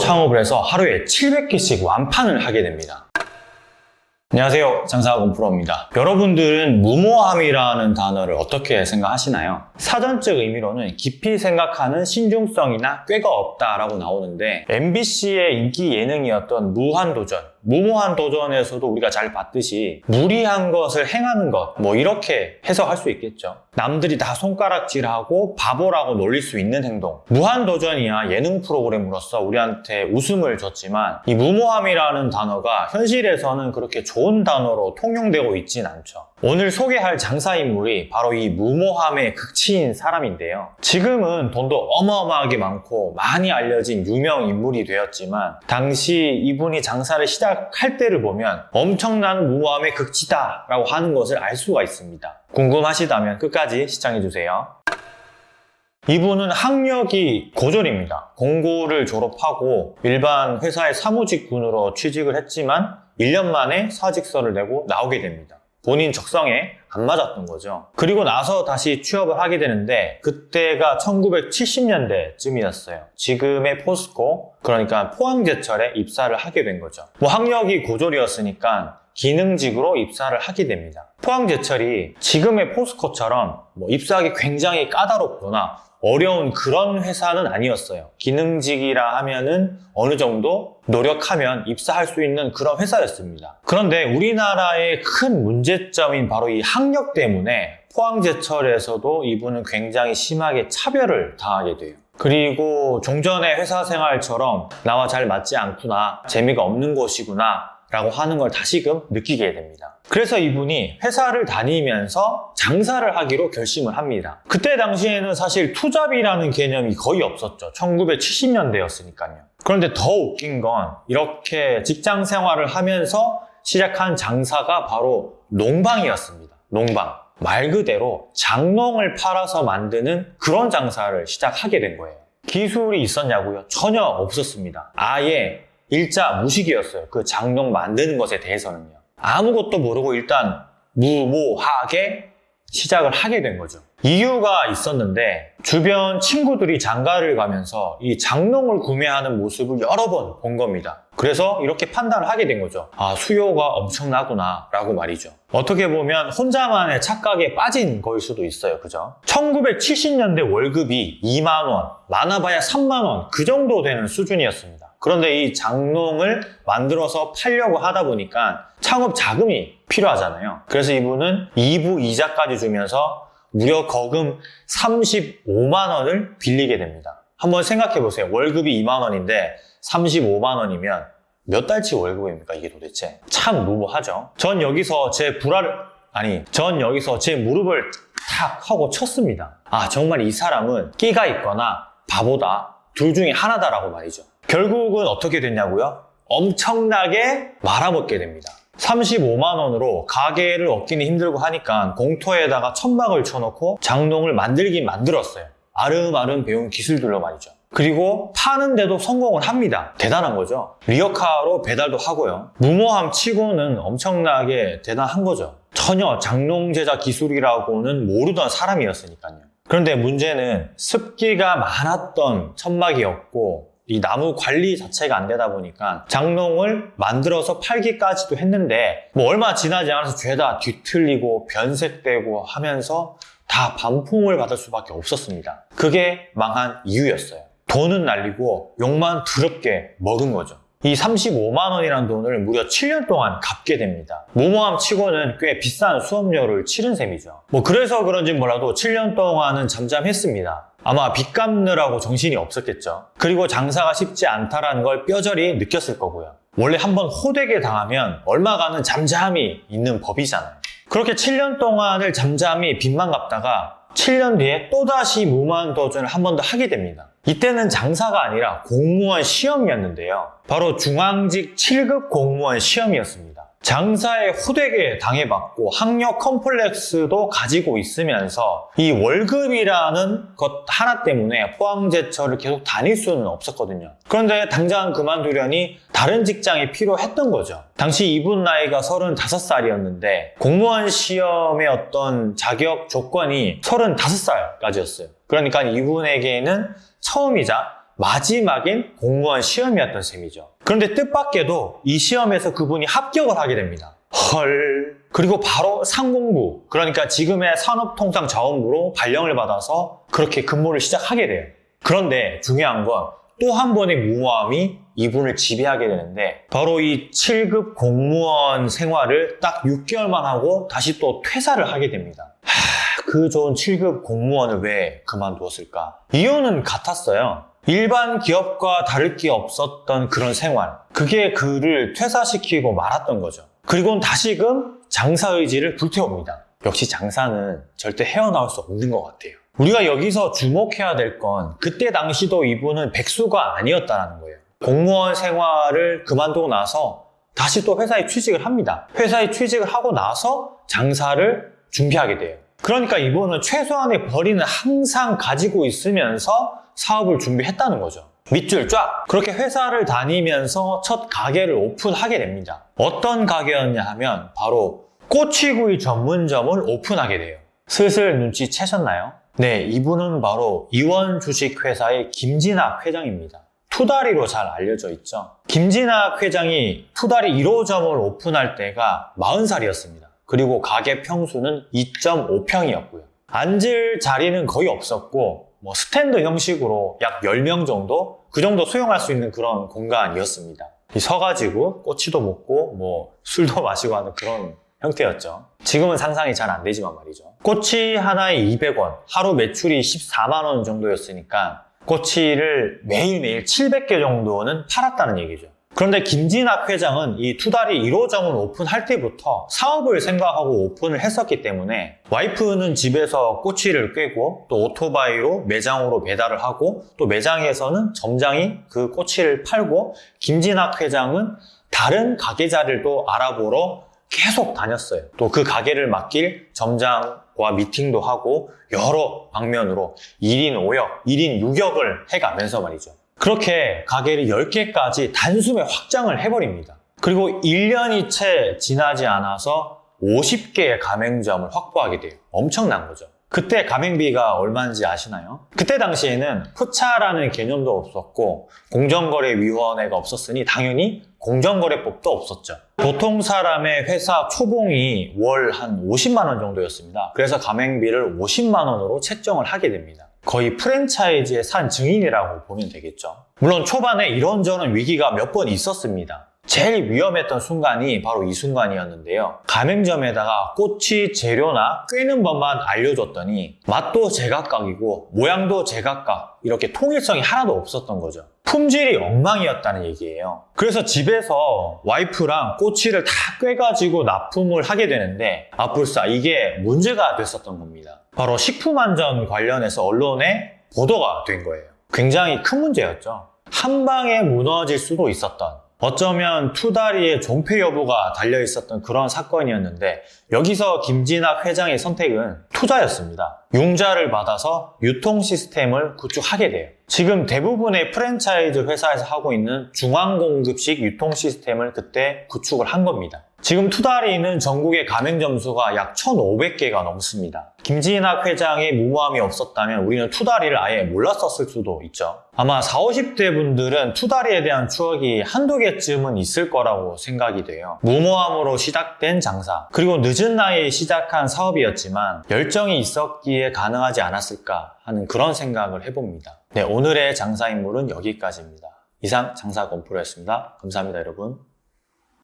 창업을 해서 하루에 700개씩 완판을 하게 됩니다. 안녕하세요. 장사학원 프로입니다. 여러분들은 무모함이라는 단어를 어떻게 생각하시나요? 사전적 의미로는 깊이 생각하는 신중성이나 꾀가 없다 라고 나오는데 MBC의 인기 예능이었던 무한도전 무모한 도전에서도 우리가 잘 봤듯이 무리한 것을 행하는 것, 뭐 이렇게 해석할 수 있겠죠. 남들이 다 손가락질하고 바보라고 놀릴 수 있는 행동. 무한 도전이야 예능 프로그램으로서 우리한테 웃음을 줬지만 이 무모함이라는 단어가 현실에서는 그렇게 좋은 단어로 통용되고 있진 않죠. 오늘 소개할 장사 인물이 바로 이 무모함의 극치인 사람인데요. 지금은 돈도 어마어마하게 많고 많이 알려진 유명 인물이 되었지만 당시 이분이 장사를 시작 할 때를 보면 엄청난 무모함의 극치다 라고 하는 것을 알 수가 있습니다. 궁금하시다면 끝까지 시청해주세요. 이분은 학력이 고졸입니다. 공고를 졸업하고 일반 회사의 사무직군으로 취직을 했지만 1년 만에 사직서를 내고 나오게 됩니다. 본인 적성에 안 맞았던 거죠. 그리고 나서 다시 취업을 하게 되는데 그때가 1970년대쯤이었어요. 지금의 포스코 그러니까 포항제철에 입사를 하게 된 거죠. 뭐 학력이 고졸이었으니까 기능직으로 입사를 하게 됩니다. 포항제철이 지금의 포스코처럼 뭐 입사하기 굉장히 까다롭거나 어려운 그런 회사는 아니었어요. 기능직이라 하면은 어느 정도 노력하면 입사할 수 있는 그런 회사였습니다. 그런데 우리나라의 큰 문제점인 바로 이 학력 때문에 포항제철에서도 이분은 굉장히 심하게 차별을 당하게 돼요. 그리고 종전의 회사 생활처럼 나와 잘 맞지 않구나, 재미가 없는 곳이구나, 라고 하는 걸 다시금 느끼게 됩니다. 그래서 이분이 회사를 다니면서 장사를 하기로 결심을 합니다. 그때 당시에는 사실 투잡이라는 개념이 거의 없었죠. 1970년대였으니까요. 그런데 더 웃긴 건 이렇게 직장 생활을 하면서 시작한 장사가 바로 농방이었습니다. 농방. 말 그대로 장농을 팔아서 만드는 그런 장사를 시작하게 된 거예요. 기술이 있었냐고요? 전혀 없었습니다. 아예 일자 무식이었어요. 그 장롱 만드는 것에 대해서는요. 아무것도 모르고 일단 무모하게 시작을 하게 된 거죠. 이유가 있었는데 주변 친구들이 장가를 가면서 이 장롱을 구매하는 모습을 여러 번 본 겁니다. 그래서 이렇게 판단을 하게 된 거죠. 아, 수요가 엄청나구나 라고 말이죠. 어떻게 보면 혼자만의 착각에 빠진 거일 수도 있어요. 그죠? 1970년대 월급이 2만원, 많아봐야 3만원 그 정도 되는 수준이었습니다. 그런데 이 장롱을 만들어서 팔려고 하다 보니까 창업 자금이 필요하잖아요. 그래서 이분은 2부 이자까지 주면서 무려 거금 35만 원을 빌리게 됩니다. 한번 생각해 보세요. 월급이 2만 원인데 35만 원이면 몇 달치 월급입니까 이게 도대체? 참 무모하죠. 전 여기서 제 불화를 아니 전 여기서 제 무릎을 탁 하고 쳤습니다. 아 정말 이 사람은 끼가 있거나 바보다 둘 중에 하나다라고 말이죠. 결국은 어떻게 됐냐고요? 엄청나게 말아먹게 됩니다. 35만 원으로 가게를 얻기는 힘들고 하니까 공터에다가 천막을 쳐놓고 장롱을 만들긴 만들었어요. 아름아름 배운 기술들로 말이죠. 그리고 파는데도 성공을 합니다. 대단한 거죠. 리어카로 배달도 하고요. 무모함 치고는 엄청나게 대단한 거죠. 전혀 장롱 제작 기술이라고는 모르던 사람이었으니까요. 그런데 문제는 습기가 많았던 천막이었고 이 나무 관리 자체가 안 되다 보니까 장롱을 만들어서 팔기까지도 했는데 뭐 얼마 지나지 않아서 죄다 뒤틀리고 변색되고 하면서 다 반품을 받을 수밖에 없었습니다. 그게 망한 이유였어요. 돈은 날리고 욕만 더럽게 먹은 거죠. 이 35만 원이라는 돈을 무려 7년 동안 갚게 됩니다. 모모함 치고는 꽤 비싼 수업료를 치른 셈이죠. 뭐 그래서 그런지 몰라도 7년 동안은 잠잠했습니다. 아마 빚 갚느라고 정신이 없었겠죠. 그리고 장사가 쉽지 않다라는 걸 뼈저리 느꼈을 거고요. 원래 한번 호되게 당하면 얼마간은 잠잠히 있는 법이잖아요. 그렇게 7년 동안을 잠잠히 빚만 갚다가 7년 뒤에 또다시 무모한 도전을 한 번 더 하게 됩니다. 이때는 장사가 아니라 공무원 시험이었는데요. 바로 중앙직 7급 공무원 시험이었습니다. 장사에 후되게 당해봤고 학력 컴플렉스도 가지고 있으면서 이 월급이라는 것 하나 때문에 포항제철을 계속 다닐 수는 없었거든요. 그런데 당장 그만두려니 다른 직장이 필요했던 거죠. 당시 이분 나이가 35살이었는데 공무원 시험의 어떤 자격 조건이 35살까지였어요. 그러니까 이분에게는 처음이자 마지막인 공무원 시험이었던 셈이죠. 그런데 뜻밖에도 이 시험에서 그분이 합격을 하게 됩니다. 헐. 그리고 바로 상공부, 그러니까 지금의 산업통상자원부로 발령을 받아서 그렇게 근무를 시작하게 돼요. 그런데 중요한 건 또 한 번의 무모함이 이분을 지배하게 되는데 바로 이 7급 공무원 생활을 딱 6개월만 하고 다시 또 퇴사를 하게 됩니다. 하, 그 좋은 7급 공무원을 왜 그만두었을까? 이유는 같았어요. 일반 기업과 다를 게 없었던 그런 생활. 그게 그를 퇴사시키고 말았던 거죠. 그리고는 다시금 장사 의지를 불태웁니다. 역시 장사는 절대 헤어나올 수 없는 것 같아요. 우리가 여기서 주목해야 될 건 그때 당시도 이분은 백수가 아니었다는 거예요. 공무원 생활을 그만두고 나서 다시 또 회사에 취직을 합니다. 회사에 취직을 하고 나서 장사를 준비하게 돼요. 그러니까 이분은 최소한의 벌이는 항상 가지고 있으면서 사업을 준비했다는 거죠. 밑줄 쫙! 그렇게 회사를 다니면서 첫 가게를 오픈하게 됩니다. 어떤 가게였냐 하면 바로 꼬치구이 전문점을 오픈하게 돼요. 슬슬 눈치채셨나요? 네, 이분은 바로 이원 주식회사의 김진학 회장입니다. 투다리로 잘 알려져 있죠. 김진학 회장이 투다리 1호점을 오픈할 때가 40살이었습니다. 그리고 가게 평수는 2.5평이었고요. 앉을 자리는 거의 없었고 뭐 스탠드 형식으로 약 10명 정도 그 정도 수용할 수 있는 그런 공간이었습니다. 서가지고 꼬치도 먹고 뭐 술도 마시고 하는 그런 형태였죠. 지금은 상상이 잘 안 되지만 말이죠. 꼬치 하나에 200원, 하루 매출이 14만 원 정도였으니까 꼬치를 매일매일 700개 정도는 팔았다는 얘기죠. 그런데 김진학 회장은 이 투다리 1호점을 오픈할 때부터 사업을 생각하고 오픈을 했었기 때문에 와이프는 집에서 꼬치를 꿰고 또 오토바이로 매장으로 배달을 하고 또 매장에서는 점장이 그 꼬치를 팔고 김진학 회장은 다른 가게 자리도 알아보러 계속 다녔어요. 또 그 가게를 맡길 점장과 미팅도 하고 여러 방면으로 1인 5역, 1인 6역을 해가면서 말이죠. 그렇게 가게를 10개까지 단숨에 확장을 해버립니다. 그리고 1년이 채 지나지 않아서 50개의 가맹점을 확보하게 돼요. 엄청난 거죠. 그때 가맹비가 얼마인지 아시나요? 그때 당시에는 푸차라는 개념도 없었고 공정거래위원회가 없었으니 당연히 공정거래법도 없었죠. 보통 사람의 회사 초봉이 월 한 50만 원 정도였습니다. 그래서 가맹비를 50만 원으로 책정을 하게 됩니다. 거의 프랜차이즈의 산 증인이라고 보면 되겠죠. 물론 초반에 이런저런 위기가 몇 번 있었습니다. 제일 위험했던 순간이 바로 이 순간이었는데요. 가맹점에다가 꼬치 재료나 꿰는 법만 알려줬더니 맛도 제각각이고 모양도 제각각 이렇게 통일성이 하나도 없었던 거죠. 품질이 엉망이었다는 얘기예요. 그래서 집에서 와이프랑 꼬치를 다 꿰가지고 납품을 하게 되는데 아뿔싸 이게 문제가 됐었던 겁니다. 바로 식품안전 관련해서 언론에 보도가 된 거예요. 굉장히 큰 문제였죠. 한 방에 무너질 수도 있었던 어쩌면 투다리의 존폐 여부가 달려 있었던 그런 사건이었는데 여기서 김진학 회장의 선택은 투자였습니다. 융자를 받아서 유통 시스템을 구축하게 돼요. 지금 대부분의 프랜차이즈 회사에서 하고 있는 중앙공급식 유통 시스템을 그때 구축을 한 겁니다. 지금 투다리는 전국의 가맹 점 수가 약 1,500개가 넘습니다. 김진학 회장의 무모함이 없었다면 우리는 투다리를 아예 몰랐었을 수도 있죠. 아마 40, 50대 분들은 투다리에 대한 추억이 한두 개쯤은 있을 거라고 생각이 돼요. 무모함으로 시작된 장사, 그리고 늦은 나이에 시작한 사업이었지만 열정이 있었기에 가능하지 않았을까 하는 그런 생각을 해봅니다. 네, 오늘의 장사 인물은 여기까지입니다. 이상 장사 건프로였습니다. 감사합니다, 여러분.